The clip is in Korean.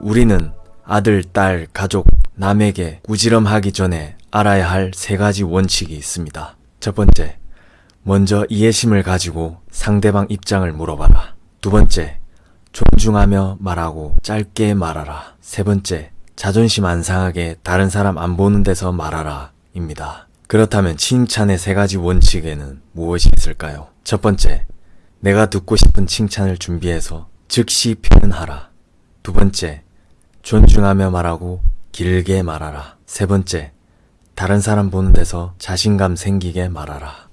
우리는 아들, 딸, 가족, 남에게 꾸지럼하기 전에 알아야 할 세 가지 원칙이 있습니다. 첫 번째, 먼저 이해심을 가지고 상대방 입장을 물어봐라. 두 번째, 존중하며 말하고 짧게 말하라. 세 번째, 자존심 안 상하게 다른 사람 안 보는 데서 말하라. 입니다. 그렇다면 칭찬의 세 가지 원칙에는 무엇이 있을까요? 첫 번째, 내가 듣고 싶은 칭찬을 준비해서 즉시 표현하라. 두 번째, 존중하며 말하고 길게 말하라. 세 번째, 다른 사람 보는 데서 자신감 생기게 말하라.